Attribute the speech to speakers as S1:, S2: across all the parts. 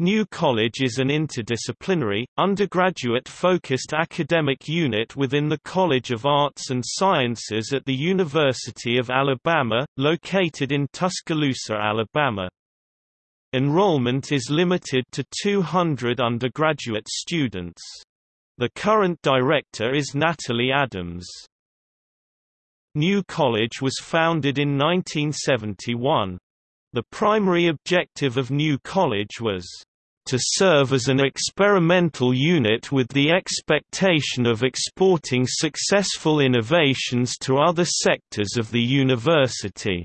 S1: New College is an interdisciplinary, undergraduate-focused academic unit within the College of Arts and Sciences at the University of Alabama, located in Tuscaloosa, Alabama. Enrollment is limited to 200 undergraduate students. The current director is Natalie Adams. New College was founded in 1971. The primary objective of New College was to serve as an experimental unit with the expectation of exporting successful innovations to other sectors of the university.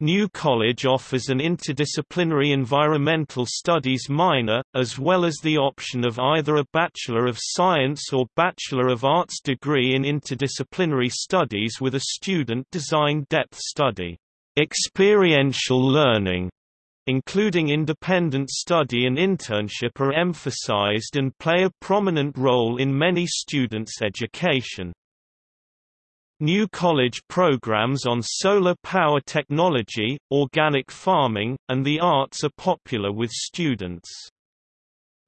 S1: New College offers an interdisciplinary environmental studies minor, as well as the option of either a Bachelor of Science or Bachelor of Arts degree in interdisciplinary studies with a student-designed depth study. Experiential learning, including independent study and internship are emphasized and play a prominent role in many students' education. New college programs on solar power technology, organic farming, and the arts are popular with students.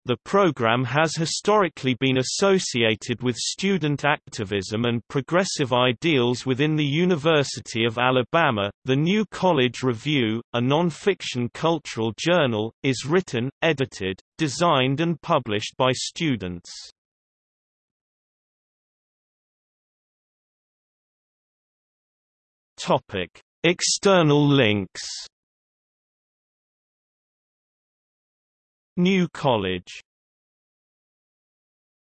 S1: The program has historically been associated with student activism and progressive ideals within the University of Alabama. The New College Review, a non-fiction cultural journal, is written, edited, designed and published by students. External links New College